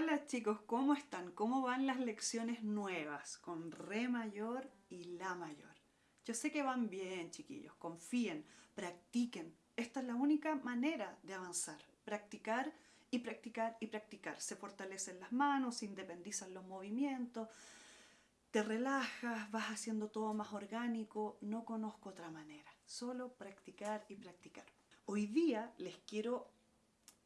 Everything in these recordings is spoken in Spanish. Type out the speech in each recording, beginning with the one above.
Hola chicos, ¿cómo están? ¿Cómo van las lecciones nuevas con Re mayor y La mayor? Yo sé que van bien, chiquillos. Confíen, practiquen. Esta es la única manera de avanzar. Practicar y practicar y practicar. Se fortalecen las manos, se independizan los movimientos, te relajas, vas haciendo todo más orgánico. No conozco otra manera. Solo practicar y practicar. Hoy día les quiero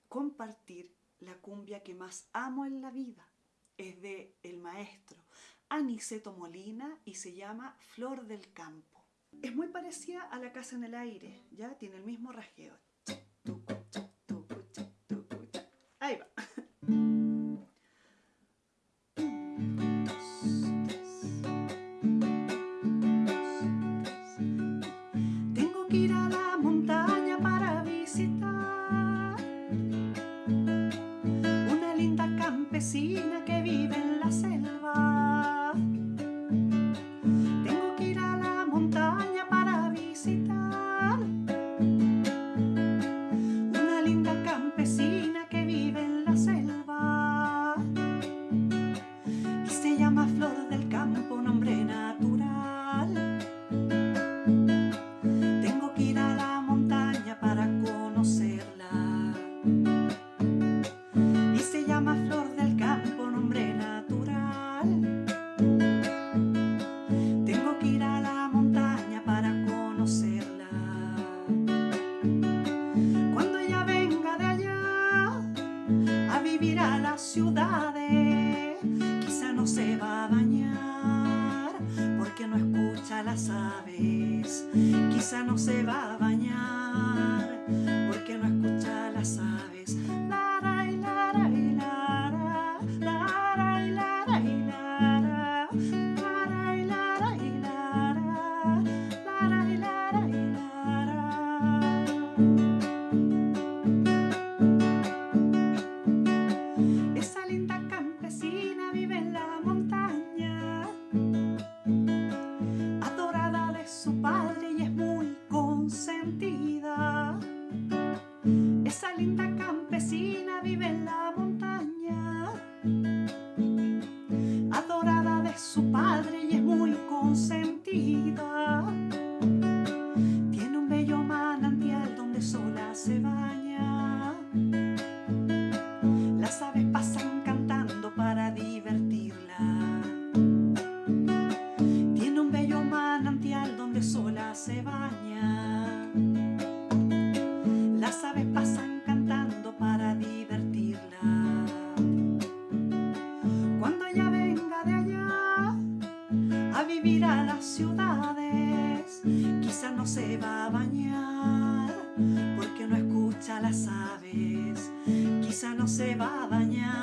compartir la cumbia que más amo en la vida. Es de el maestro Aniceto Molina y se llama Flor del Campo. Es muy parecida a La Casa en el Aire, ya tiene el mismo rasgueo. Ahí va. Tengo que ir a see. No se va a bañar porque no escucha las aves. Y lara se baña. Las aves pasan cantando para divertirla. Tiene un bello manantial donde sola se baña. Las aves pasan cantando para divertirla. Cuando ella venga de allá a vivir a las ciudades, quizá no se va a bañar porque no escucha las aves. Quizá no se va a bañar